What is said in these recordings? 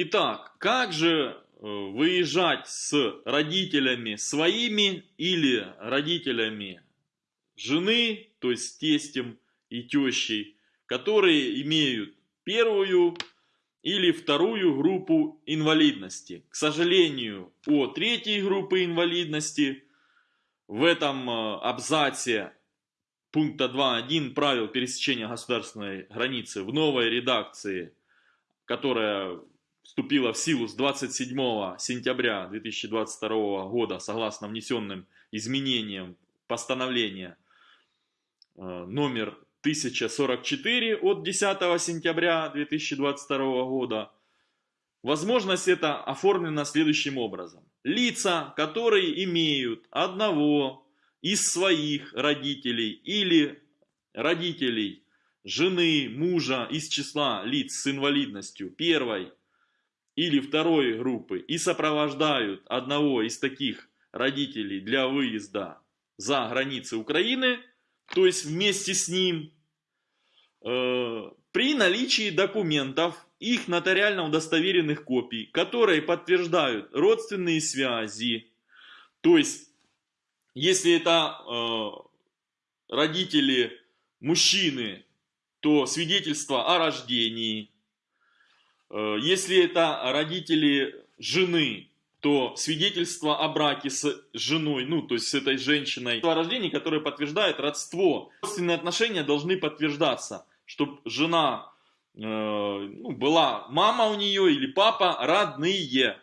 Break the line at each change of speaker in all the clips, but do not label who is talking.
Итак, как же э, выезжать с родителями своими или родителями жены, то есть с тестем и тещей, которые имеют первую или вторую группу инвалидности. К сожалению, о третьей группы инвалидности в этом э, абзаце пункта 2.1 правил пересечения государственной границы в новой редакции, которая вступила в силу с 27 сентября 2022 года согласно внесенным изменениям постановления э, номер 1044 от 10 сентября 2022 года. Возможность это оформлена следующим образом. Лица, которые имеют одного из своих родителей или родителей жены, мужа из числа лиц с инвалидностью первой или второй группы и сопровождают одного из таких родителей для выезда за границы Украины, то есть вместе с ним, э, при наличии документов, их нотариально удостоверенных копий, которые подтверждают родственные связи, то есть если это э, родители мужчины, то свидетельство о рождении. Э, если это родители жены, то свидетельство о браке с женой, ну, то есть с этой женщиной, о рождении, которое подтверждает родство. Родственные отношения должны подтверждаться, чтобы жена, э, ну, была мама у нее или папа родные.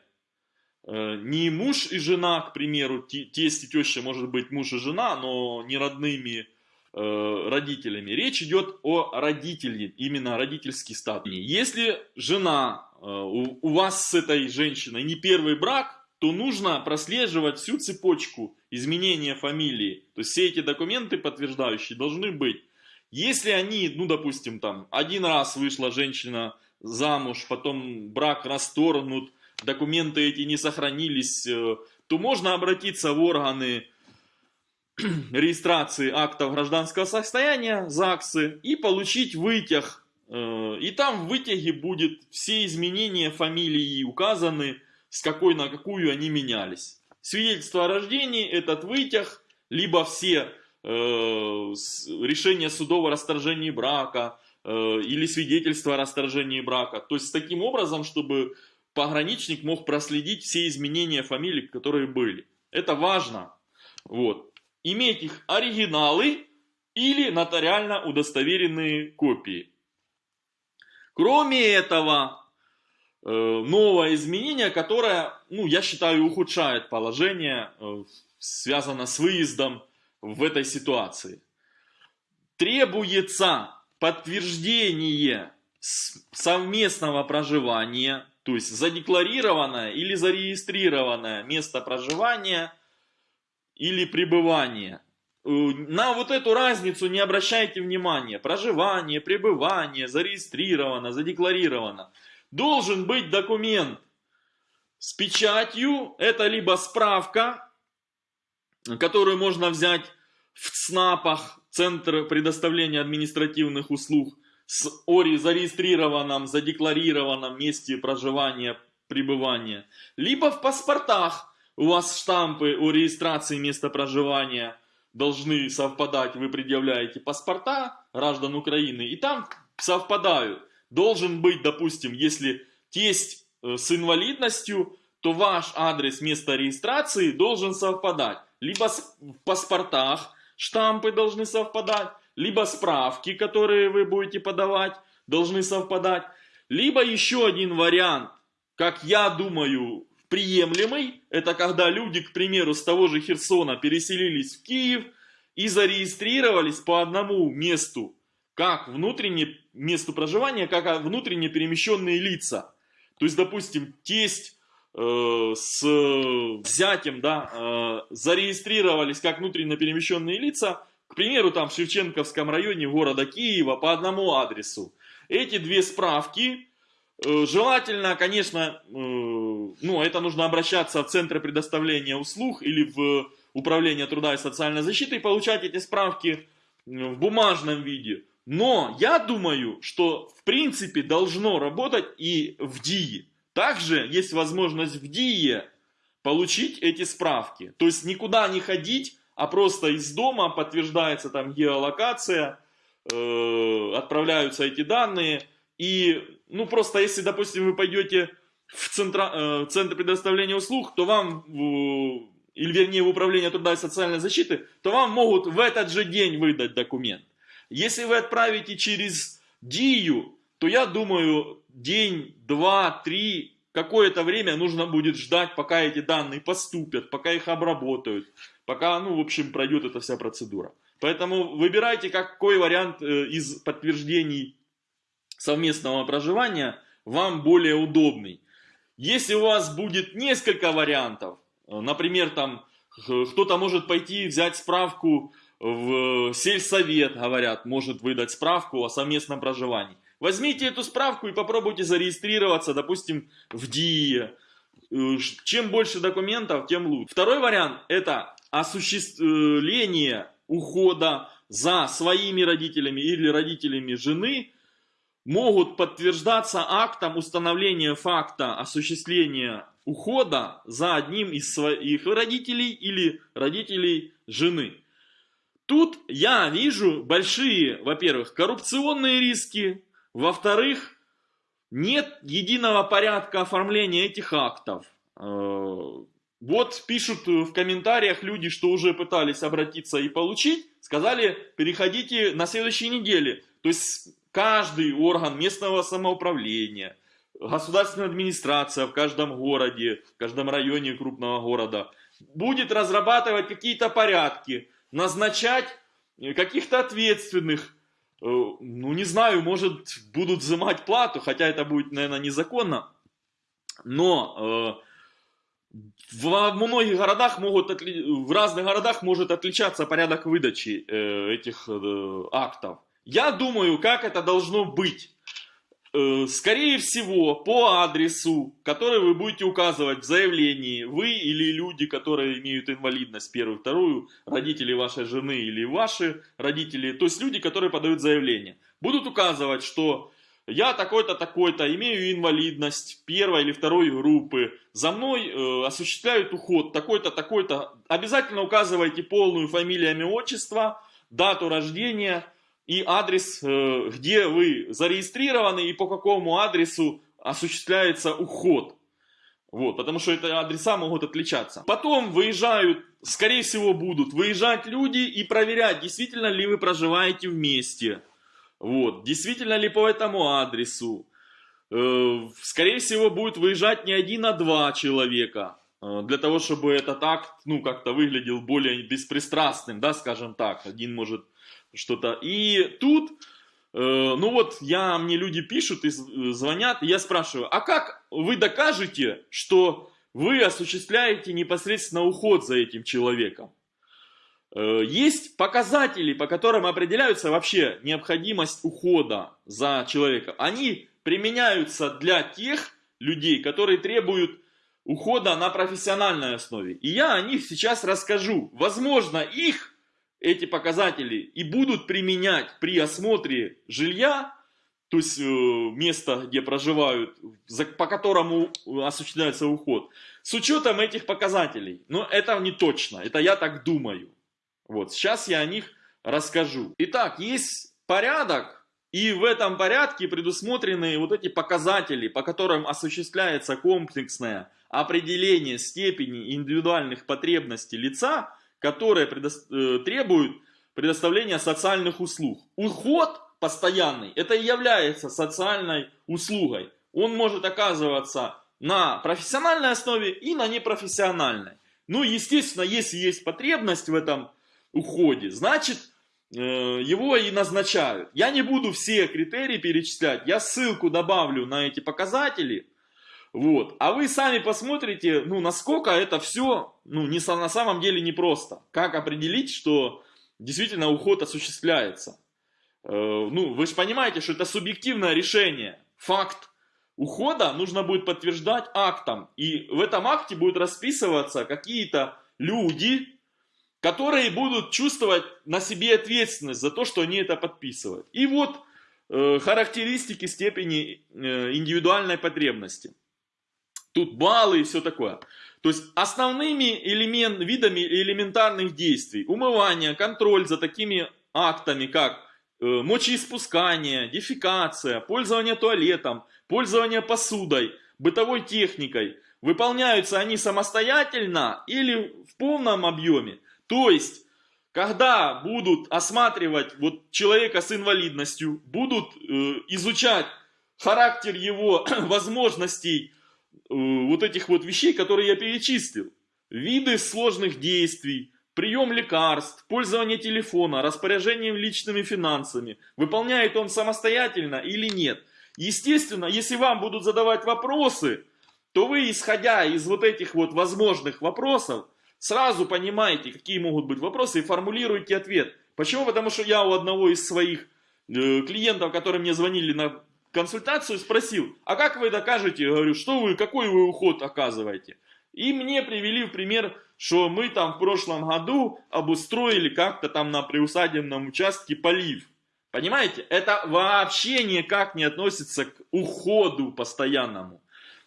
Э, не муж и жена, к примеру, тесть и теща может быть муж и жена, но не родными родителями. Речь идет о родителе, именно родительский статус. Если жена э, у, у вас с этой женщиной не первый брак, то нужно прослеживать всю цепочку изменения фамилии. То есть все эти документы подтверждающие должны быть. Если они, ну допустим, там один раз вышла женщина замуж, потом брак расторгнут, документы эти не сохранились, э, то можно обратиться в органы регистрации актов гражданского состояния, ЗАГСы, и получить вытяг. Э, и там в вытяге будет все изменения фамилии указаны, с какой на какую они менялись. Свидетельство о рождении, этот вытяг, либо все э, решения судов о расторжении брака, или свидетельство о расторжении брака. То есть таким образом, чтобы пограничник мог проследить все изменения фамилий, которые были. Это важно. Вот. Иметь их оригиналы или нотариально удостоверенные копии. Кроме этого, э, новое изменение, которое, ну, я считаю, ухудшает положение, э, связано с выездом в этой ситуации. Требуется подтверждение совместного проживания то есть задекларированное или зарегистрированное место проживания или пребывания. Э, на вот эту разницу не обращайте внимания. Проживание, пребывание, зарегистрировано, задекларировано. Должен быть документ с печатью. Это либо справка, которую можно взять в ЦНАПах, Центр предоставления административных услуг, с ОРИ зарегистрированном, задекларированном месте проживания, пребывания, либо в паспортах у вас штампы о регистрации места проживания должны совпадать, вы предъявляете паспорта граждан Украины, и там совпадают. Должен быть, допустим, если тесть э, с инвалидностью, то ваш адрес места регистрации должен совпадать. Либо в паспортах штампы должны совпадать, либо справки, которые вы будете подавать, должны совпадать, либо еще один вариант, как я думаю, приемлемый, это когда люди, к примеру, с того же Херсона переселились в Киев и зарегистрировались по одному месту, как внутреннее месту проживания, как внутренне перемещенные лица. То есть, допустим, тесть э, с зятем да, э, зарегистрировались как внутренне перемещенные лица, к примеру, там в Шевченковском районе города Киева по одному адресу. Эти две справки, э, желательно, конечно, э, ну, это нужно обращаться в Центр предоставления услуг или в Управление труда и социальной защиты и получать эти справки в бумажном виде. Но я думаю, что в принципе должно работать и в ДИИ. Также есть возможность в ДИЕ получить эти справки. То есть никуда не ходить, а просто из дома подтверждается там геолокация, э, отправляются эти данные. И, ну, просто если, допустим, вы пойдете в центра, э, центр предоставления услуг, то вам, э, или вернее в управление труда и социальной защиты, то вам могут в этот же день выдать документ. Если вы отправите через ДИЮ, то я думаю, день, два, три, какое-то время нужно будет ждать, пока эти данные поступят, пока их обработают, пока, ну, в общем, пройдет эта вся процедура. Поэтому выбирайте, какой вариант э, из подтверждений совместного проживания вам более удобный. Если у вас будет несколько вариантов, э, например, там кто-то может пойти взять справку в сельсовет, говорят, может выдать справку о совместном проживании. Возьмите эту справку и попробуйте зарегистрироваться, допустим, в ДИИ. Э, чем больше документов, тем лучше. Второй вариант – это осуществление ухода за своими родителями или родителями жены могут подтверждаться актом установления факта осуществления ухода за одним из своих родителей или родителей жены. Тут я вижу большие, во-первых, коррупционные риски, во-вторых, нет единого порядка оформления этих актов. Э, вот пишут в комментариях люди, что уже пытались обратиться и получить, сказали, переходите на следующей неделе. То есть каждый орган местного самоуправления, государственная администрация в каждом городе, в каждом районе крупного города будет разрабатывать какие-то порядки, назначать каких-то ответственных, э, ну не знаю, может будут взимать плату, хотя это будет, наверное, незаконно, но э, в многих городах могут, в разных городах может отличаться порядок выдачи э, этих актов. Я думаю, как это должно быть. Э, скорее всего, по адресу, который вы будете указывать в заявлении, вы или люди, которые имеют инвалидность первую, вторую, родители вашей жены или ваши родители, то есть люди, которые подают заявление, будут указывать, что я такой-то, такой-то, имею инвалидность первой или второй группы, за мной э, осуществляют уход такой-то, такой-то. Обязательно указывайте полную фамилию, имя, отчество, дату рождения, и адрес, э, где вы зарегистрированы и по какому адресу осуществляется уход. Вот, потому что это адреса могут отличаться. Потом выезжают, скорее всего будут выезжать люди и проверять, действительно ли вы проживаете вместе. Вот, действительно ли по этому адресу. Э, скорее всего будет выезжать не один, а два человека. Э, для того, чтобы этот акт, ну, как-то выглядел более беспристрастным, да, скажем так. Один может что-то. И тут, э, ну вот, я, мне люди пишут и звонят, и я спрашиваю, а как вы докажете, что вы осуществляете непосредственно уход за этим человеком? Э, есть показатели, по которым определяются вообще необходимость ухода за человеком. Они применяются для тех людей, которые требуют ухода на профессиональной основе. И я о них сейчас расскажу. Возможно, их эти показатели и будут применять при осмотре жилья, то есть э, места, где проживают, по которому осуществляется уход, с учетом этих показателей. Но это не точно, это я так думаю. Вот, сейчас я о них расскажу. Итак, есть порядок, и в этом порядке предусмотрены вот эти показатели, по которым осуществляется комплексное определение степени индивидуальных потребностей лица – которые предо... Э, требуют предоставления социальных услуг. Уход постоянный, это и является социальной услугой. Он может оказываться на профессиональной основе и на непрофессиональной. Ну, естественно, если есть потребность в этом уходе, значит, э, его и назначают. Я не буду все критерии перечислять, я ссылку добавлю на эти показатели, вот. А вы сами посмотрите, ну, насколько это все, ну, не, на самом деле непросто. Как определить, что действительно уход осуществляется. Э, ну, вы же понимаете, что это субъективное решение. Факт ухода нужно будет подтверждать актом. И в этом акте будут расписываться какие-то люди, которые будут чувствовать на себе ответственность за то, что они это подписывают. И вот э, характеристики степени э, индивидуальной потребности. Тут баллы и все такое. То есть основными элемент, видами элементарных действий, умывание, контроль за такими актами, как э, мочеиспускание, дефекация, пользование туалетом, пользование посудой, бытовой техникой, выполняются они самостоятельно или в полном объеме. То есть, когда будут осматривать вот человека с инвалидностью, будут э, изучать характер его возможностей, вот этих вот вещей, которые я перечислил. Виды сложных действий, прием лекарств, пользование телефона, распоряжение личными финансами. Выполняет он самостоятельно или нет. Естественно, если вам будут задавать вопросы, то вы, исходя из вот этих вот возможных вопросов, сразу понимаете, какие могут быть вопросы и формулируете ответ. Почему? Потому что я у одного из своих э, клиентов, которые мне звонили на консультацию, спросил, а как вы докажете, я говорю, что вы, какой вы уход оказываете? И мне привели в пример, что мы там в прошлом году обустроили как-то там на приусадебном участке полив. Понимаете? Это вообще никак не относится к уходу постоянному.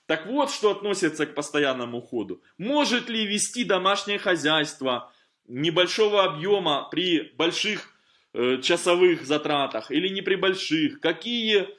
Так вот, что относится к постоянному уходу. Может ли вести домашнее хозяйство небольшого объема при больших э, часовых затратах или не при больших? Какие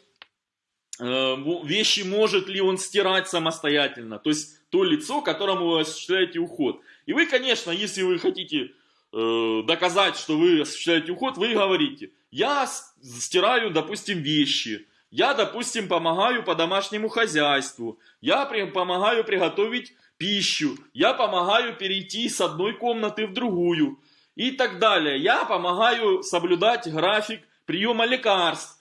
вещи может ли он стирать самостоятельно. То есть то лицо, которому вы осуществляете уход. И вы, конечно, если вы хотите э, доказать, что вы осуществляете уход, вы говорите, я стираю, допустим, вещи, я, допустим, помогаю по домашнему хозяйству, я при, помогаю приготовить пищу, я помогаю перейти с одной комнаты в другую и так далее. Я помогаю соблюдать график приема лекарств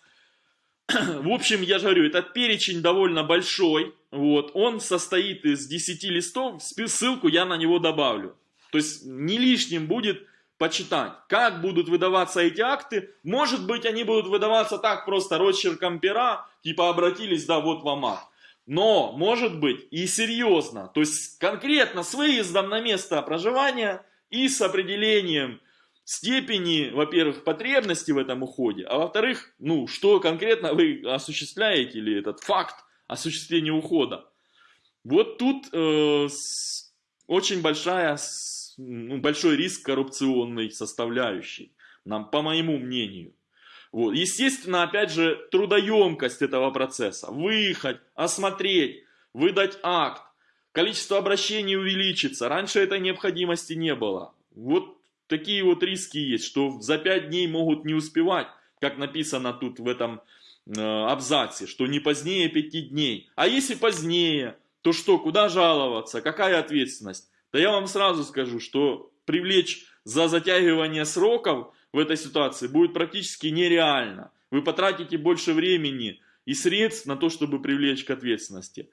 в общем, я же говорю, этот перечень довольно большой. Вот, он состоит из 10 листов, ссылку я на него добавлю. То есть не лишним будет почитать, как будут выдаваться эти акты. Может быть, они будут выдаваться так просто росчерком пера, типа обратились, да, вот вам акт. Но, может быть, и серьезно, то есть конкретно с выездом на место проживания и с определением степени, во-первых, потребности в этом уходе, а во-вторых, ну, что конкретно вы осуществляете, или этот факт осуществления ухода. Вот тут э, очень большая, ну, большой риск коррупционной составляющей, нам, по моему мнению. Вот. Естественно, опять же, трудоемкость этого процесса. Выехать, осмотреть, выдать акт, количество обращений увеличится. Раньше этой необходимости не было. Вот такие вот риски есть, что за 5 дней могут не успевать, как написано тут в этом э, абзаце, что не позднее 5 дней. А если позднее, то что, куда жаловаться, какая ответственность? Да я вам сразу скажу, что привлечь за затягивание сроков в этой ситуации будет практически нереально. Вы потратите больше времени и средств на то, чтобы привлечь к ответственности.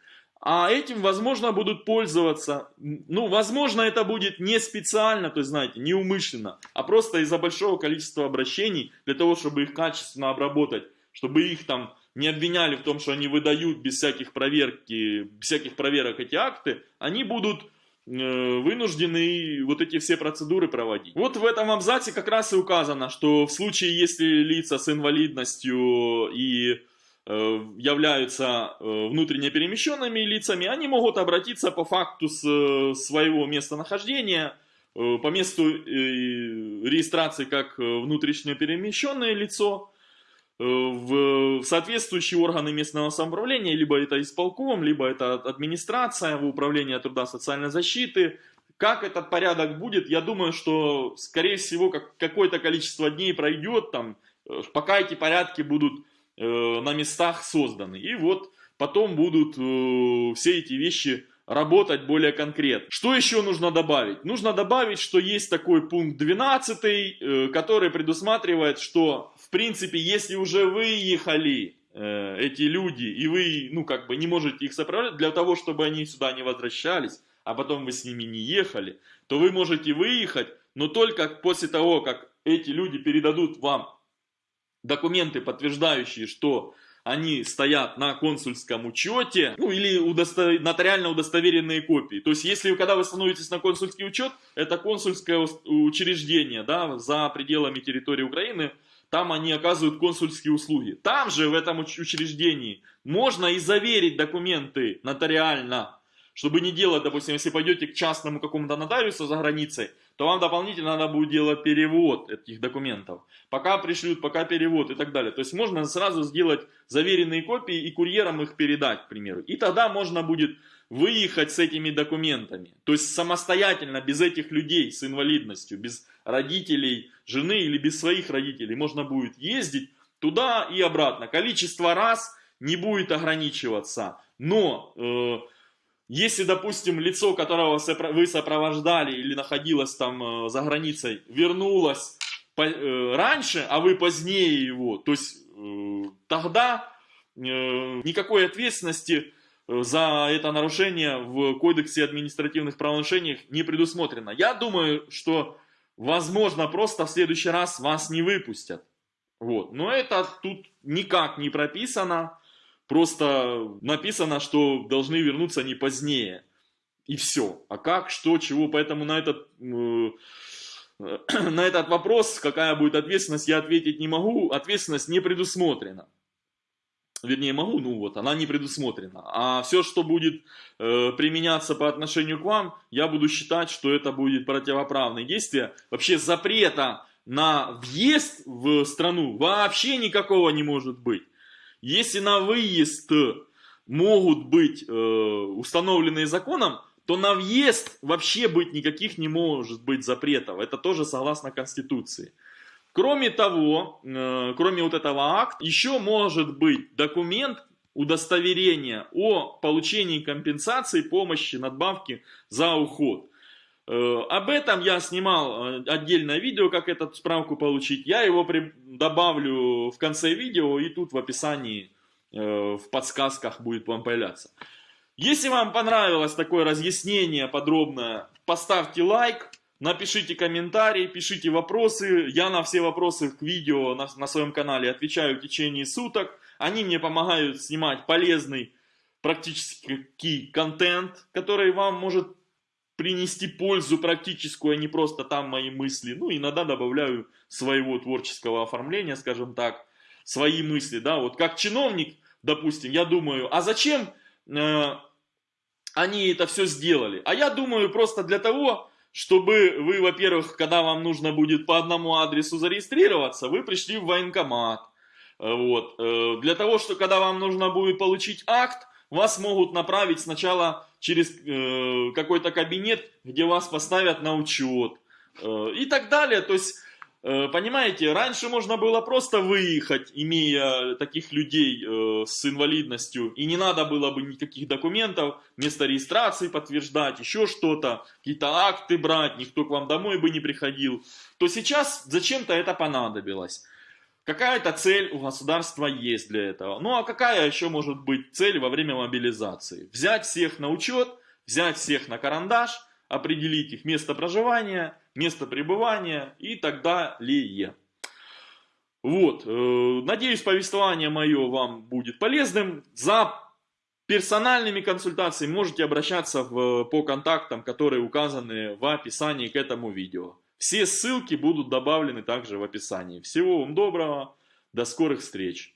А этим, возможно, будут пользоваться, ну, возможно, это будет не специально, то есть, знаете, неумышленно, а просто из-за большого количества обращений, для того, чтобы их качественно обработать, чтобы их там не обвиняли в том, что они выдают без всяких проверки, без всяких проверок эти акты, они будут э, вынуждены вот эти все процедуры проводить. Вот в этом абзаце как раз и указано, что в случае, если лица с инвалидностью и являются э, внутренне перемещенными лицами, они могут обратиться по факту э, своего местонахождения, по месту регистрации как внутренне перемещенное лицо, в соответствующие органы местного самоуправления, либо это исполком, либо это администрация в управлении труда социальной защиты. Как этот порядок будет, я думаю, что, скорее всего, как, какое-то количество дней пройдет, там, пока эти порядки будут Э, на местах созданы. И вот потом будут э, все эти вещи работать более конкретно. Что еще нужно добавить? Нужно добавить, что есть такой пункт 12, э, который предусматривает, что в принципе, если уже выехали эти люди, и вы, ну, как бы не можете их сопровождать, для того, чтобы они сюда не возвращались, а потом вы с ними не ехали, то вы можете выехать, но только после того, как эти люди передадут вам документы, подтверждающие, что они стоят на консульском учете, ну или удостов... нотариально удостоверенные копии. То есть, если когда вы становитесь на консульский учет, это консульское учреждение, да, за пределами территории Украины, там они оказывают консульские услуги. Там же, в этом учреждении, можно и заверить документы нотариально, чтобы не делать, допустим, если пойдете к частному какому-то нотариусу за границей, то вам дополнительно надо будет делать перевод этих документов. Пока пришлют, пока перевод и так далее. То есть можно сразу сделать заверенные копии и курьером их передать, к примеру. И тогда можно будет выехать с этими документами. То есть самостоятельно, без этих людей с инвалидностью, без родителей, жены или без своих родителей, можно будет ездить туда и обратно. Количество раз не будет ограничиваться. Но э, если, допустим, лицо, которого вы сопровождали или находилось там э, за границей, вернулось э, раньше, а вы позднее его, то есть э, тогда никакой ответственности за это нарушение в Кодексе административных правонарушений не предусмотрено. Я думаю, что возможно просто в следующий раз вас не выпустят. Вот. Но это тут никак не прописано. Просто написано, что должны вернуться не позднее. И все. А как, что, чего. Поэтому на этот, э, на этот вопрос, какая будет ответственность, я ответить не могу. Ответственность не предусмотрена. Вернее, могу, ну вот, она не предусмотрена. А все, что будет э, применяться по отношению к вам, я буду считать, что это будет противоправное действие. Вообще запрета на въезд в страну вообще никакого не может быть. Если на выезд могут быть э, установленные законом, то на въезд вообще быть никаких не может быть запретов. Это тоже согласно Конституции. Кроме того, э, кроме вот этого акта, еще может быть документ, удостоверение о получении компенсации, помощи, надбавки за уход. Э, об этом я снимал э, отдельное видео, как эту справку получить. Я его при... добавлю в конце видео и тут в описании, э, в подсказках будет вам появляться. Если вам понравилось такое разъяснение подробное, поставьте лайк, напишите комментарий, пишите вопросы. Я на все вопросы к видео на, на своем канале отвечаю в течение суток. Они мне помогают снимать полезный практически контент, который вам может принести пользу практическую, а не просто там мои мысли. Ну, иногда добавляю своего творческого оформления, скажем так, свои мысли, да, вот как чиновник, допустим, я думаю, а зачем э, они это все сделали? А я думаю просто для того, чтобы вы, во-первых, когда вам нужно будет по одному адресу зарегистрироваться, вы пришли в военкомат, э, вот, э, для того, что когда вам нужно будет получить акт, вас могут направить сначала через э, какой-то кабинет, где вас поставят на учет э, и так далее. То есть, э, понимаете, раньше можно было просто выехать, имея таких людей э, с инвалидностью, и не надо было бы никаких документов, место регистрации подтверждать, еще что-то, какие-то акты брать, никто к вам домой бы не приходил. То сейчас зачем-то это понадобилось. Какая-то цель у государства есть для этого. Ну а какая еще может быть цель во время мобилизации? Взять всех на учет, взять всех на карандаш, определить их место проживания, место пребывания и так далее. Вот, э, надеюсь, повествование мое вам будет полезным. За персональными консультациями можете обращаться в, по контактам, которые указаны в описании к этому видео. Все ссылки будут добавлены также в описании. Всего вам доброго, до скорых встреч!